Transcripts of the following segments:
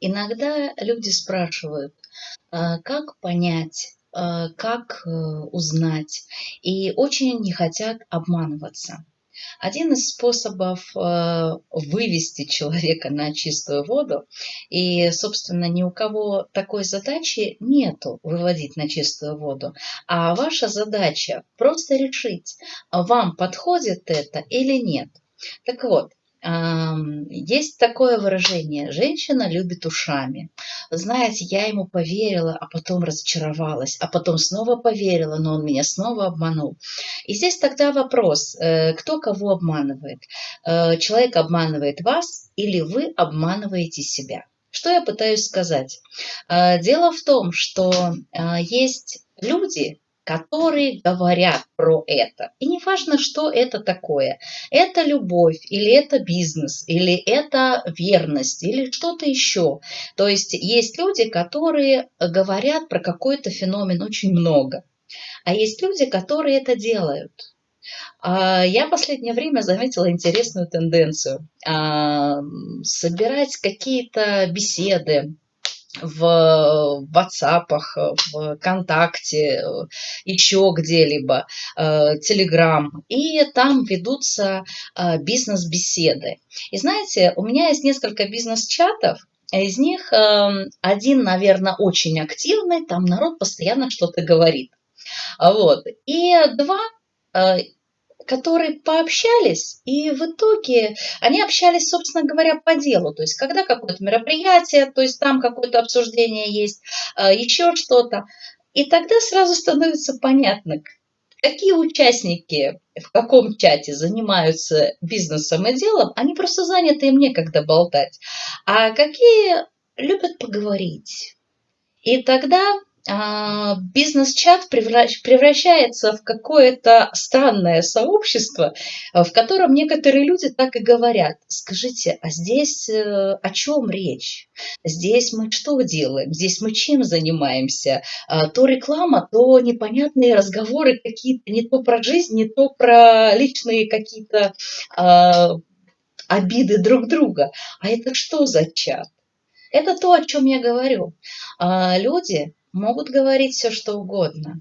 иногда люди спрашивают, а, как понять, а, как э, узнать, и очень не хотят обманываться. Один из способов э, вывести человека на чистую воду, и, собственно, ни у кого такой задачи нету выводить на чистую воду, а ваша задача просто решить, вам подходит это или нет. Так вот, есть такое выражение «женщина любит ушами». Знаете, я ему поверила, а потом разочаровалась, а потом снова поверила, но он меня снова обманул. И здесь тогда вопрос, э, кто кого обманывает? Э, человек обманывает вас или вы обманываете себя? Что я пытаюсь сказать? Э, дело в том, что есть люди, которые говорят про это. И не важно, что это такое. Это любовь, или это бизнес, или это верность, или что-то еще. То есть есть люди, которые говорят про какой-то феномен очень много. А есть люди, которые это делают. А, я в последнее время заметила интересную тенденцию. А, собирать какие-то беседы, в WhatsApp, в ВКонтакте, еще где-либо, Telegram, э, и там ведутся э, бизнес-беседы. И знаете, у меня есть несколько бизнес-чатов, из них эм, один, наверное, очень активный, там народ постоянно что-то говорит. Вот. И два э, которые пообщались, и в итоге они общались, собственно говоря, по делу. То есть, когда какое-то мероприятие, то есть там какое-то обсуждение есть, а, еще что-то. И тогда сразу становится понятно, какие участники в каком чате занимаются бизнесом и делом, они просто заняты, им некогда болтать. А какие любят поговорить. И тогда бизнес-чат превращается в какое-то странное сообщество, в котором некоторые люди так и говорят. Скажите, а здесь э, о чем речь? Здесь мы что делаем? Здесь мы чем занимаемся? А, то реклама, то непонятные разговоры какие-то, не то про жизнь, не то про личные какие-то а, обиды друг друга. А это что за чат? Это то, о чем я говорю. Люди могут говорить все, что угодно.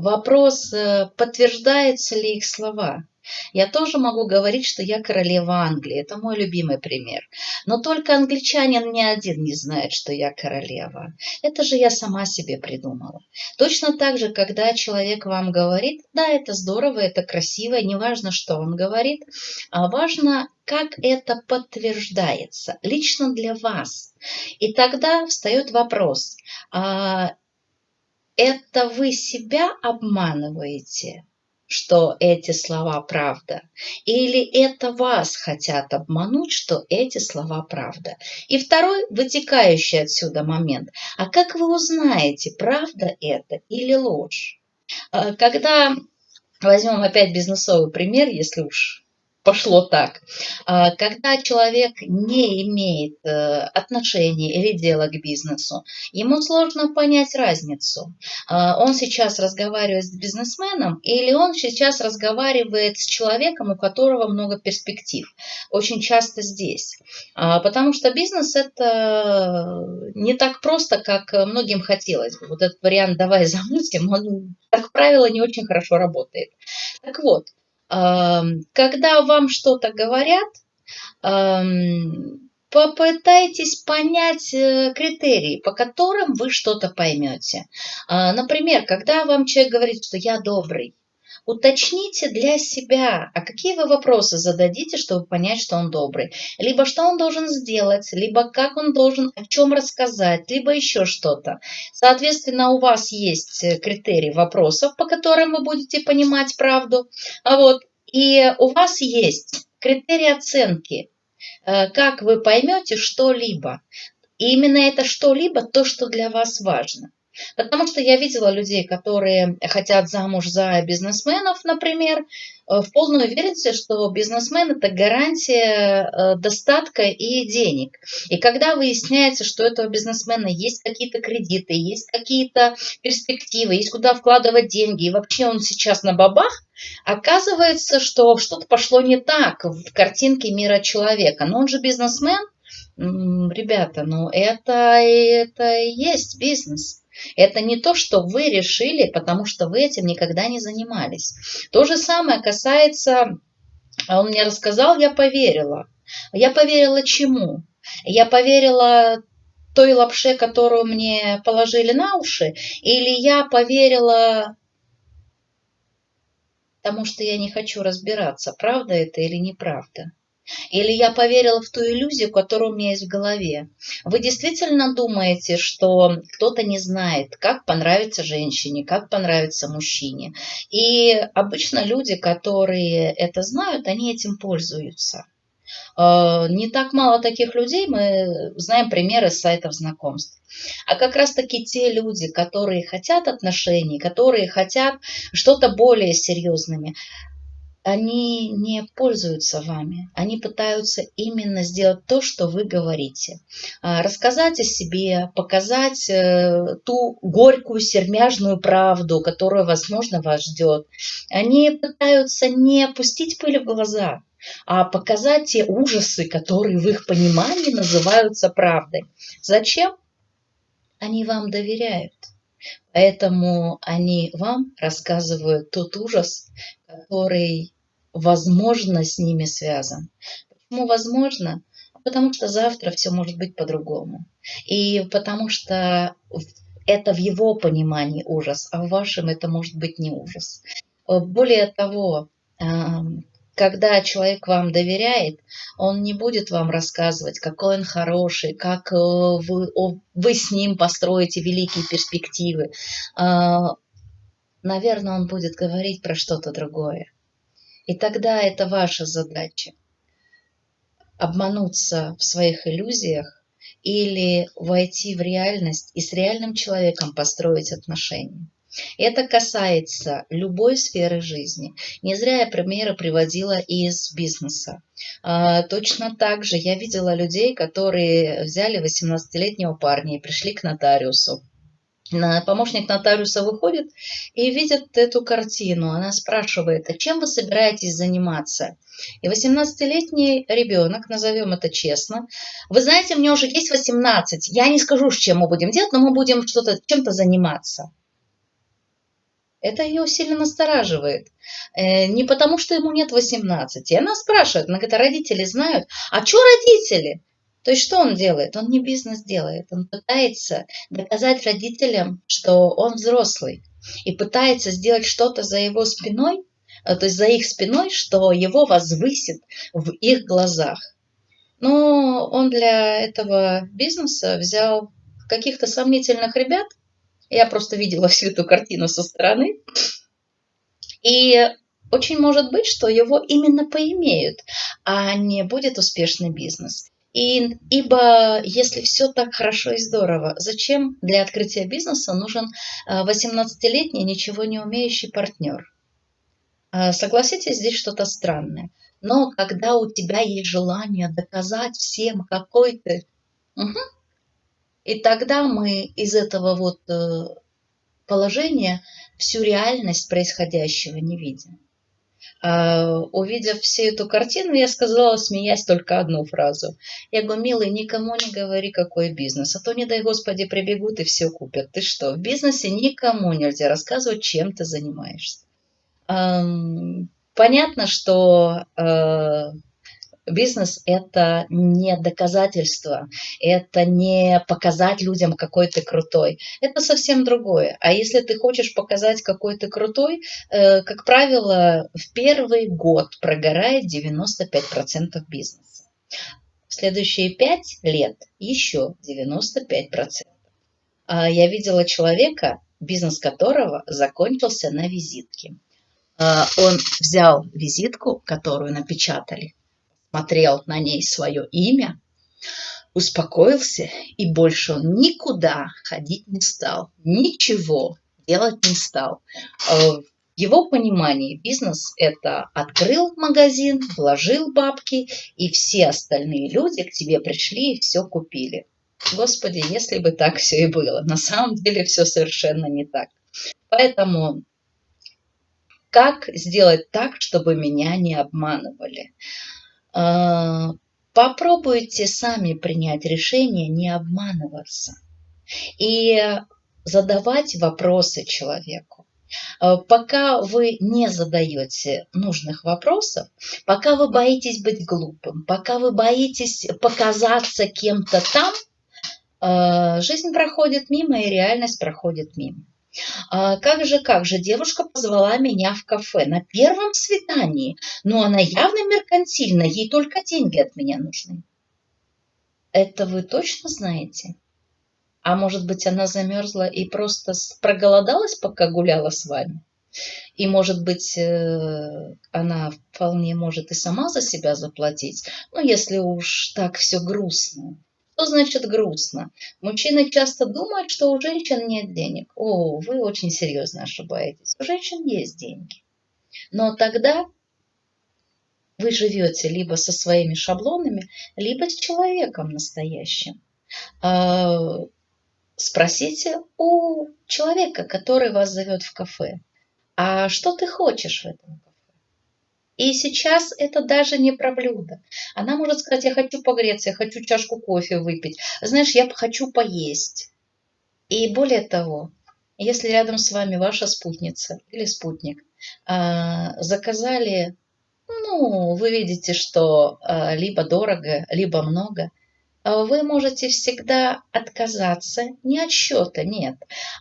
Вопрос, э, подтверждаются ли их слова. Я тоже могу говорить, что я королева Англии. Это мой любимый пример. Но только англичанин ни один не знает, что я королева. Это же я сама себе придумала. Точно так же, когда человек вам говорит, да, это здорово, это красиво, неважно, что он говорит, а важно, как это подтверждается лично для вас. И тогда встает вопрос, а это вы себя обманываете? что эти слова правда? Или это вас хотят обмануть, что эти слова правда? И второй, вытекающий отсюда момент. А как вы узнаете, правда это или ложь? А, когда возьмем опять бизнесовый пример, если уж пошло так. А, когда человек не имеет э, отношения или дела к бизнесу, ему сложно понять разницу. А, он сейчас разговаривает с бизнесменом или он сейчас разговаривает с человеком, у которого много перспектив. Очень часто здесь. А, потому что бизнес это не так просто, как многим хотелось бы. Вот этот вариант «давай замутим», он, как правило, не очень хорошо работает. Так вот, когда вам что-то говорят, попытайтесь понять э, критерии, по которым вы что-то поймете. А, например, когда вам человек говорит, что я добрый, уточните для себя, а какие вы вопросы зададите, чтобы понять, что он добрый. Либо что он должен сделать, либо как он должен о чем рассказать, либо еще что-то. Соответственно, у вас есть э, критерий вопросов, по которым вы будете понимать правду. А вот, и у вас есть критерий оценки, э, как вы поймете что-либо. И именно это что-либо то, что для вас важно. Потому что я видела людей, которые хотят замуж за бизнесменов, например, э, в полной уверенности, что бизнесмен – это гарантия э, достатка и денег. И когда выясняется, что у этого бизнесмена есть какие-то кредиты, есть какие-то перспективы, есть куда вкладывать деньги, и вообще он сейчас на бабах, оказывается, что что-то пошло не так в картинке мира человека. Но он же бизнесмен – Ребята, ну это, это и есть бизнес. Это не то, что вы решили, потому что вы этим никогда не занимались. То же самое касается, а он мне рассказал, я поверила. Я поверила чему? Я поверила той лапше, которую мне положили на уши, или я поверила тому, что я не хочу разбираться, правда это или неправда. Или я поверила в ту иллюзию, которая у меня есть в голове. Вы действительно думаете, что кто-то не знает, как понравится женщине, как понравится мужчине. И обычно люди, которые это знают, они этим пользуются. Э, не так мало таких людей, мы знаем примеры с сайтов знакомств. А как раз-таки те люди, которые хотят отношений, которые хотят что-то более серьезными, они не пользуются вами, они пытаются именно сделать то, что вы говорите. А, рассказать о себе, показать э, ту горькую сермяжную правду, которая, возможно, вас ждет. Они пытаются не пустить пыль в глаза, а показать те ужасы, которые в их понимании называются правдой. Зачем? Они вам доверяют. Поэтому они вам рассказывают тот ужас, который, возможно, с ними связан. Почему возможно? Потому что завтра все может быть по-другому. И потому что это в его понимании ужас, а в вашем это может быть не ужас. Более того, когда человек вам доверяет, он не будет вам рассказывать, какой он хороший, как э, вы, вы с ним построите великие перспективы. А, наверное, он будет говорить про что-то другое. И тогда это ваша задача обмануться в своих иллюзиях или войти в реальность и с реальным человеком построить отношения. Это касается любой сферы жизни. Не зря я примеры приводила из бизнеса. А, точно так же я видела людей, которые взяли 18-летнего парня и пришли к нотариусу. Помощник нотариуса выходит и видит эту картину. Она спрашивает, а чем вы собираетесь заниматься? И 18-летний ребенок, назовем это честно, вы знаете, мне уже есть 18, я не скажу, чем мы будем делать, но мы будем что-то чем-то заниматься. Это ее сильно настораживает. Э, не потому, что ему нет 18. И она спрашивает, говорит, а знают? А что родители? То есть что он делает? Он не бизнес делает. Он пытается доказать родителям, что он взрослый. И пытается сделать что-то за его спиной, э, то есть за их спиной, что его возвысит в их глазах. Но он для этого бизнеса взял каких-то сомнительных ребят, я просто видела всю эту картину со стороны. И очень может быть, что его именно поимеют, а не будет успешный бизнес. И, ибо если все так хорошо и здорово, зачем для открытия бизнеса нужен 18-летний, а, ничего не умеющий партнер? А, согласитесь, здесь что-то странное. Но когда у тебя есть желание доказать всем, какой ты, угу, и тогда мы из этого вот э, положения всю реальность происходящего не видим. А, увидев всю эту картину, я сказала, смеясь, только одну фразу. Я говорю, милый, никому не говори, какой бизнес, а то, не дай Господи, прибегут и все купят. Ты что, в бизнесе никому нельзя рассказывать, чем ты занимаешься. Понятно, что э, Бизнес – это не доказательство, это не показать людям, какой ты крутой. Это совсем другое. А если ты хочешь показать, какой ты крутой, э, как правило, в первый год прогорает 95% бизнеса. В следующие 5 лет еще 95%. А я видела человека, бизнес которого закончился на визитке. А, он взял визитку, которую напечатали, смотрел на ней свое имя, успокоился, и больше он никуда ходить не стал, ничего делать не стал. Э, в его понимании бизнес – это открыл магазин, вложил бабки, и все остальные люди к тебе пришли и все купили. Господи, если бы так все и было. На самом деле все совершенно не так. Поэтому как сделать так, чтобы меня не обманывали? А, попробуйте сами принять решение не обманываться и задавать вопросы человеку. Э, пока вы не задаете нужных вопросов, пока вы боитесь быть глупым, пока вы боитесь показаться кем-то там, э, жизнь проходит мимо и реальность проходит мимо. А как же, как же, девушка позвала меня в кафе на первом свидании, но она явно меркантильна, ей только деньги от меня нужны. Это вы точно знаете? А может быть, она замерзла и просто проголодалась, пока гуляла с вами? И, может быть, э, она вполне может и сама за себя заплатить, ну, если уж так все грустно. Что значит грустно? Мужчины часто думают, что у женщин нет денег. О, вы очень серьезно ошибаетесь. У женщин есть деньги. Но тогда вы живете либо со своими шаблонами, либо с человеком настоящим. А, Спросите у человека, который вас зовет в кафе, а что ты хочешь в этом кафе? И сейчас это даже не про блюдо. Она может сказать, я хочу погреться, я хочу чашку кофе выпить. Знаешь, я хочу поесть. И более того, если рядом с вами ваша спутница или спутник а, заказали, ну, вы видите, что а, либо дорого, либо много, а вы можете всегда отказаться не от счета, нет,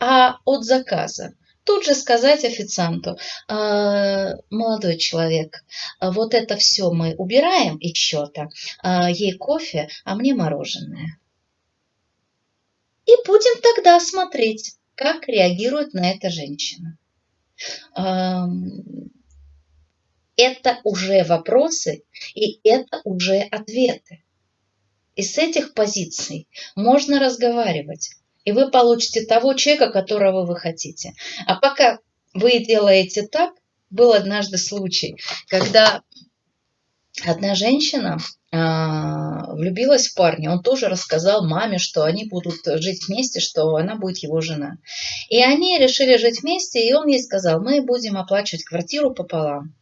а от заказа. Тут же сказать официанту, «А, молодой человек, вот это все мы убираем из счета, а, ей кофе, а мне мороженое. И будем тогда смотреть, как реагирует на это женщина. Это уже вопросы, и это уже ответы. И с этих позиций можно разговаривать. И вы получите того человека, которого вы хотите. А пока вы делаете так, был однажды случай, когда одна женщина а, влюбилась в парня. Он тоже рассказал маме, что они будут жить вместе, что она будет его жена. И они решили жить вместе, и он ей сказал, мы будем оплачивать квартиру пополам.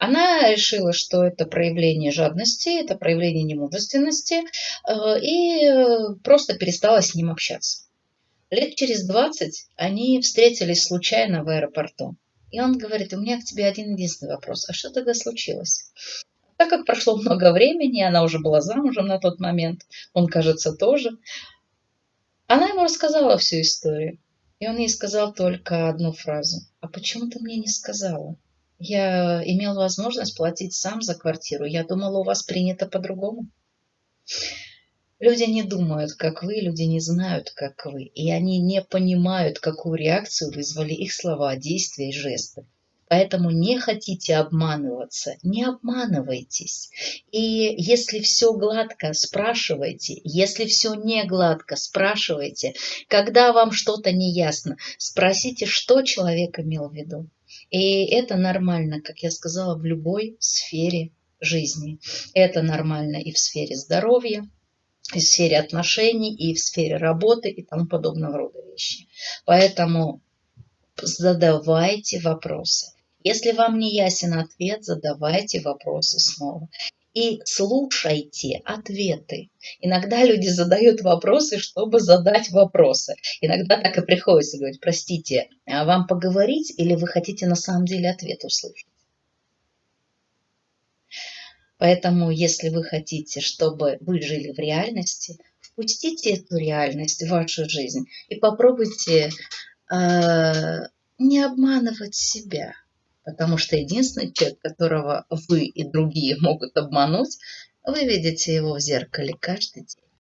Она решила, что это проявление жадности, это проявление немужественности, э, и просто перестала с ним общаться. Лет через 20 они встретились случайно в аэропорту. И он говорит, у меня к тебе один единственный вопрос. А что тогда случилось? Так как прошло много времени, она уже была замужем на тот момент, он, кажется, тоже, она ему рассказала всю историю. И он ей сказал только одну фразу. А почему ты мне не сказала? Я имел возможность платить сам за квартиру. Я думала, у вас принято по-другому. Люди не думают, как вы, люди не знают, как вы. И они не понимают, какую реакцию вызвали их слова, действия и жесты. Поэтому не хотите обманываться, не обманывайтесь. И если все гладко, спрашивайте. Если все не гладко, спрашивайте. Когда вам что-то не ясно, спросите, что человек имел в виду. И это нормально, как я сказала, в любой сфере жизни. Это нормально и в сфере здоровья, и в сфере отношений, и в сфере работы и тому подобного рода вещи. Поэтому задавайте вопросы. Если вам не ясен ответ, задавайте вопросы снова и слушайте ответы. Иногда люди задают вопросы, чтобы задать вопросы. Иногда так и приходится говорить, простите, а вам поговорить или вы хотите на самом деле ответ услышать? Поэтому, если вы хотите, чтобы вы жили в реальности, впустите эту реальность в вашу жизнь и попробуйте э, не обманывать себя. Потому что единственный человек, которого вы и другие могут обмануть, вы видите его в зеркале каждый день.